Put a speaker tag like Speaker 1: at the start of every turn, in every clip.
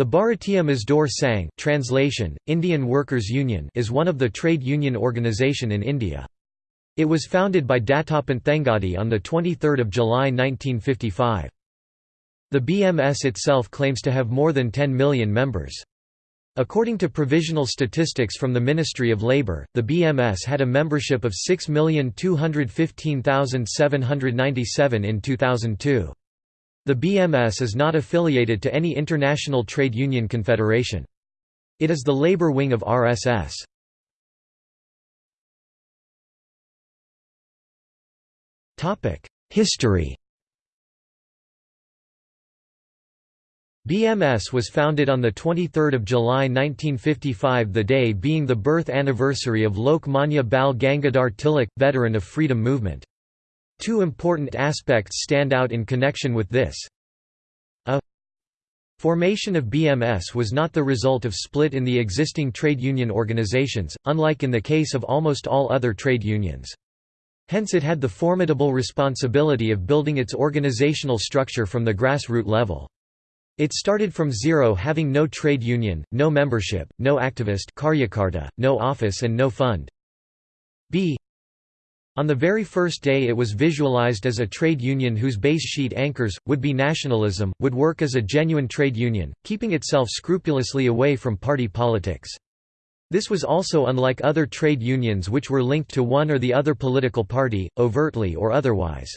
Speaker 1: The Bharatiya Mazdoor Sangh translation, Indian Workers' Union is one of the trade union organisation in India. It was founded by Dattopant Thengadi on 23 July 1955. The BMS itself claims to have more than 10 million members. According to provisional statistics from the Ministry of Labour, the BMS had a membership of 6,215,797 in 2002. The BMS is not affiliated to any international trade union confederation. It is the labor wing of RSS. History BMS was founded on 23 July 1955 the day being the birth anniversary of Lokmanya Bal Gangadhar Tilak, veteran of freedom movement. Two important aspects stand out in connection with this. A formation of BMS was not the result of split in the existing trade union organizations, unlike in the case of almost all other trade unions. Hence it had the formidable responsibility of building its organizational structure from the grassroots level. It started from zero having no trade union, no membership, no activist no office and no fund. B on the very first day it was visualized as a trade union whose base sheet anchors, would be nationalism, would work as a genuine trade union, keeping itself scrupulously away from party politics. This was also unlike other trade unions which were linked to one or the other political party, overtly or otherwise.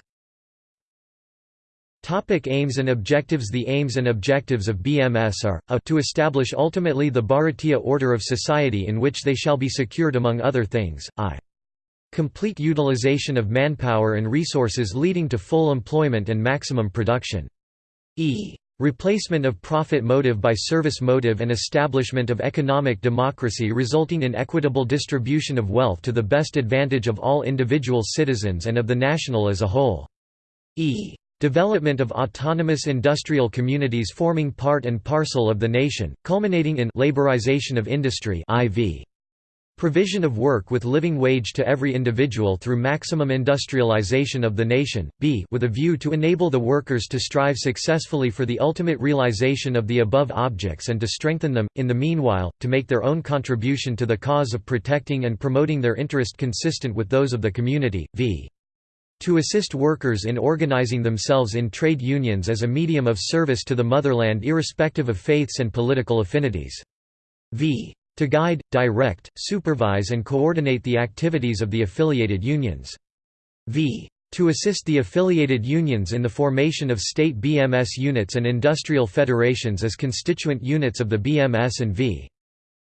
Speaker 1: Topic aims and objectives The aims and objectives of BMS are, a to establish ultimately the Bharatiya order of society in which they shall be secured among other things, i Complete utilization of manpower and resources leading to full employment and maximum production. E. Replacement of profit motive by service motive and establishment of economic democracy resulting in equitable distribution of wealth to the best advantage of all individual citizens and of the national as a whole. E. Development of autonomous industrial communities forming part and parcel of the nation, culminating in laborization of industry IV. Provision of work with living wage to every individual through maximum industrialization of the nation, b with a view to enable the workers to strive successfully for the ultimate realization of the above objects and to strengthen them, in the meanwhile, to make their own contribution to the cause of protecting and promoting their interest consistent with those of the community, v to assist workers in organizing themselves in trade unions as a medium of service to the motherland irrespective of faiths and political affinities. v to guide, direct, supervise and coordinate the activities of the affiliated unions. v. To assist the affiliated unions in the formation of state BMS units and industrial federations as constituent units of the BMS and v.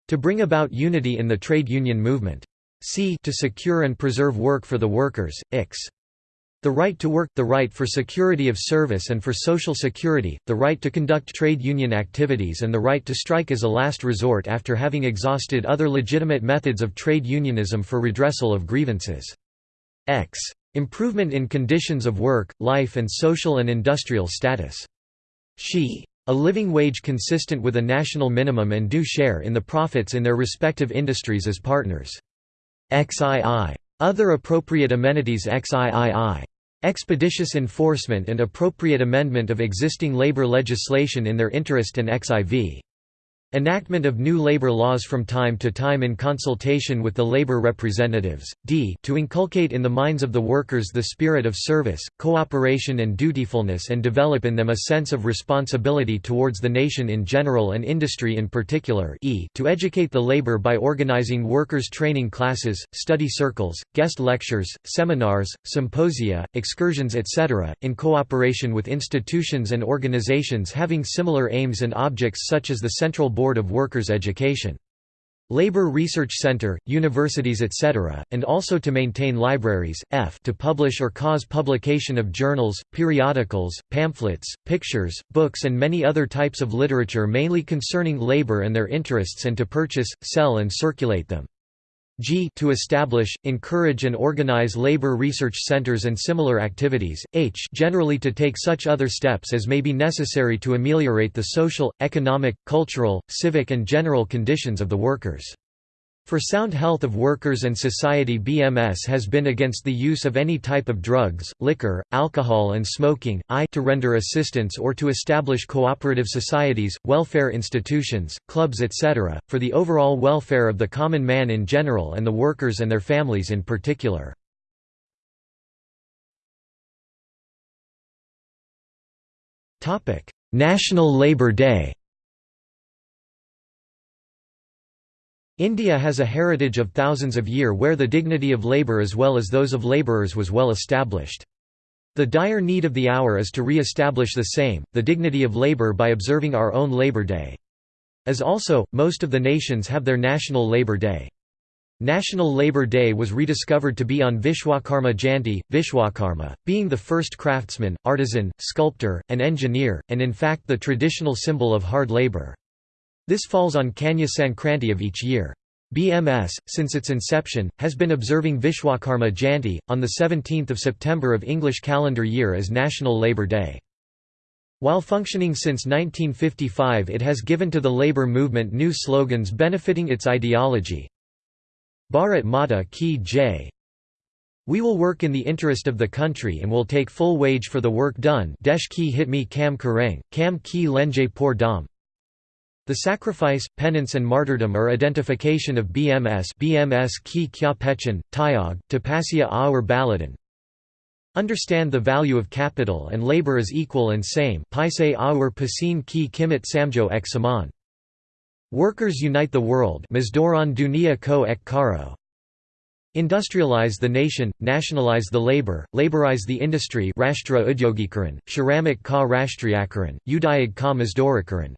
Speaker 1: To bring about unity in the trade union movement. c. To secure and preserve work for the workers, ix. The right to work, the right for security of service and for social security, the right to conduct trade union activities and the right to strike as a last resort after having exhausted other legitimate methods of trade unionism for redressal of grievances. X. Improvement in conditions of work, life and social and industrial status. She. A living wage consistent with a national minimum and due share in the profits in their respective industries as partners. XII. Other appropriate amenities XIII. Expeditious enforcement and appropriate amendment of existing labor legislation in their interest and XIV. Enactment of new labor laws from time to time in consultation with the labor representatives, d to inculcate in the minds of the workers the spirit of service, cooperation and dutifulness and develop in them a sense of responsibility towards the nation in general and industry in particular e to educate the labor by organizing workers' training classes, study circles, guest lectures, seminars, symposia, excursions etc., in cooperation with institutions and organizations having similar aims and objects such as the Central Board of Workers' Education. Labor Research Center, universities etc., and also to maintain libraries, f to publish or cause publication of journals, periodicals, pamphlets, pictures, books and many other types of literature mainly concerning labor and their interests and to purchase, sell and circulate them g to establish, encourage and organize labor research centers and similar activities, h generally to take such other steps as may be necessary to ameliorate the social, economic, cultural, civic and general conditions of the workers. For sound health of workers and society BMS has been against the use of any type of drugs, liquor, alcohol and smoking, i to render assistance or to establish cooperative societies, welfare institutions, clubs etc., for the overall welfare of the common man in general and the workers and their families in particular. National Labour Day India has a heritage of thousands of year where the dignity of labour as well as those of labourers was well established. The dire need of the hour is to re-establish the same, the dignity of labour by observing our own Labour Day. As also, most of the nations have their National Labour Day. National Labour Day was rediscovered to be on Vishwakarma Jayanti, Vishwakarma, being the first craftsman, artisan, sculptor, and engineer, and in fact the traditional symbol of hard labour. This falls on Kanya Sankranti of each year. BMS, since its inception, has been observing Vishwakarma Jayanti, on 17 September of English calendar year as National Labour Day. While functioning since 1955 it has given to the labour movement new slogans benefiting its ideology. Bharat Mata ki jai We will work in the interest of the country and will take full wage for the work done Desh ki hitmi kam kareng, kam ki lenje pour dam the sacrifice, penance and martyrdom are identification of BMS BMS ki kya pechan, tyag, tapasya aur baladan. Understand the value of capital and labor is equal and same paise aur pasin ki kimit samjo ek saman. Workers unite the world dunia ko ek karo. Industrialize the nation, nationalize the labor, laborize the industry Rashtra Udyogikaran, Shramik ka Rashtriyakaran, Udayag ka Mazdorikaran.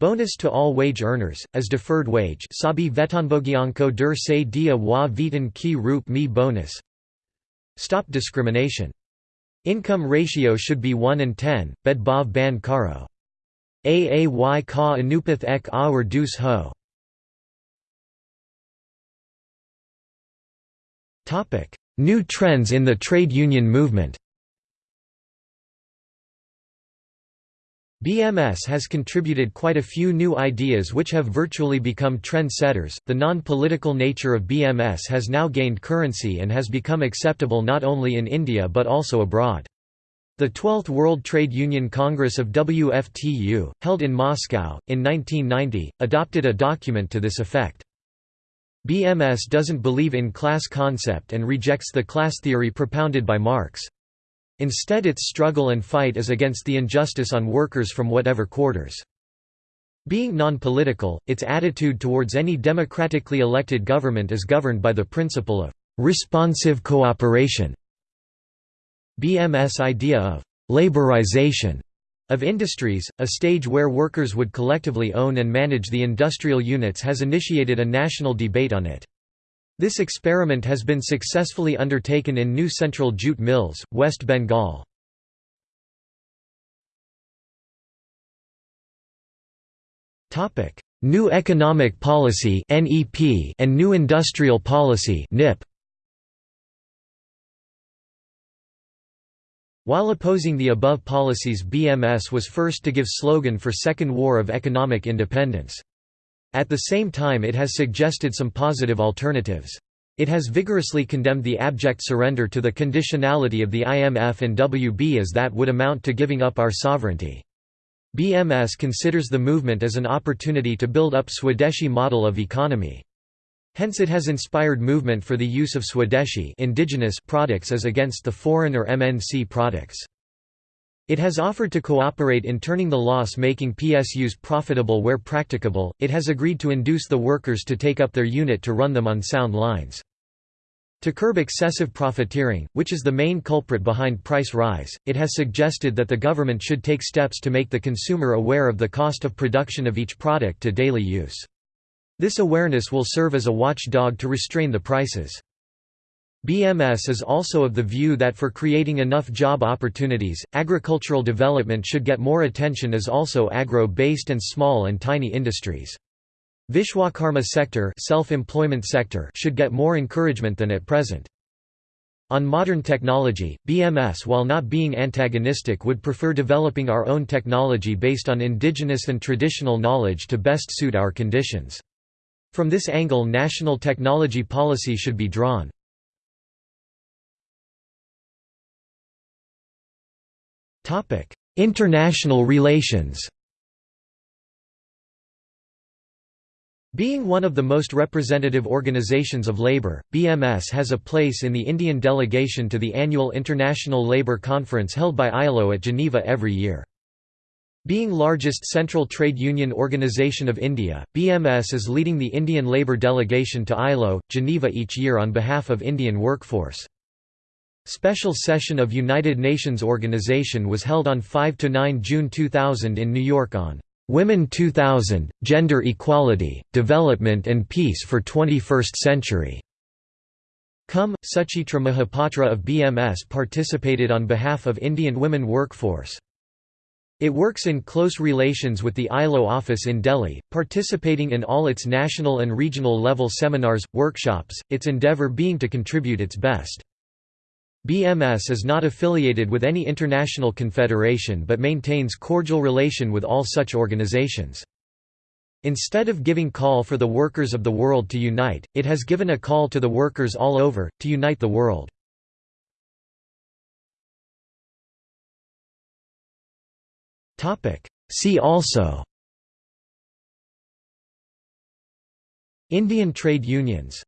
Speaker 1: Bonus to all wage earners, as deferred wage sabi vetanbogyanko dur se dia wa vetan ki roop mi bonus Stop discrimination. Income ratio should be 1 and 10, bed bav ban karo. Aay ka anupath ek aur dus ho. New trends in the trade union movement BMS has contributed quite a few new ideas which have virtually become trend-setters. The non-political nature of BMS has now gained currency and has become acceptable not only in India but also abroad. The 12th World Trade Union Congress of WFTU, held in Moscow, in 1990, adopted a document to this effect. BMS doesn't believe in class concept and rejects the class theory propounded by Marx. Instead its struggle and fight is against the injustice on workers from whatever quarters. Being non-political, its attitude towards any democratically elected government is governed by the principle of responsive cooperation. BMS idea of laborization of industries, a stage where workers would collectively own and manage the industrial units has initiated a national debate on it. This experiment has been successfully undertaken in New Central Jute Mills, West Bengal. New Economic Policy and New Industrial Policy While opposing the above policies BMS was first to give slogan for Second War of Economic Independence. At the same time it has suggested some positive alternatives. It has vigorously condemned the abject surrender to the conditionality of the IMF and WB as that would amount to giving up our sovereignty. BMS considers the movement as an opportunity to build up Swadeshi model of economy. Hence it has inspired movement for the use of Swadeshi indigenous products as against the foreign or MNC products. It has offered to cooperate in turning the loss-making PSUs profitable where practicable, it has agreed to induce the workers to take up their unit to run them on sound lines. To curb excessive profiteering, which is the main culprit behind price rise, it has suggested that the government should take steps to make the consumer aware of the cost of production of each product to daily use. This awareness will serve as a watchdog to restrain the prices. BMS is also of the view that for creating enough job opportunities, agricultural development should get more attention as also agro-based and small and tiny industries. Vishwakarma sector, self-employment sector should get more encouragement than at present. On modern technology, BMS while not being antagonistic would prefer developing our own technology based on indigenous and traditional knowledge to best suit our conditions. From this angle national technology policy should be drawn. International relations Being one of the most representative organizations of labor, BMS has a place in the Indian delegation to the annual International Labour Conference held by ILO at Geneva every year. Being largest central trade union organization of India, BMS is leading the Indian labour delegation to ILO, Geneva each year on behalf of Indian workforce. Special session of United Nations Organization was held on 5–9 June 2000 in New York on Women 2000, Gender Equality, Development and Peace for 21st Century. Cum, Suchitra Mahapatra of BMS participated on behalf of Indian women workforce. It works in close relations with the ILO office in Delhi, participating in all its national and regional level seminars, workshops, its endeavour being to contribute its best. BMS is not affiliated with any international confederation but maintains cordial relation with all such organizations. Instead of giving call for the workers of the world to unite, it has given a call to the workers all over, to unite the world. See also Indian trade unions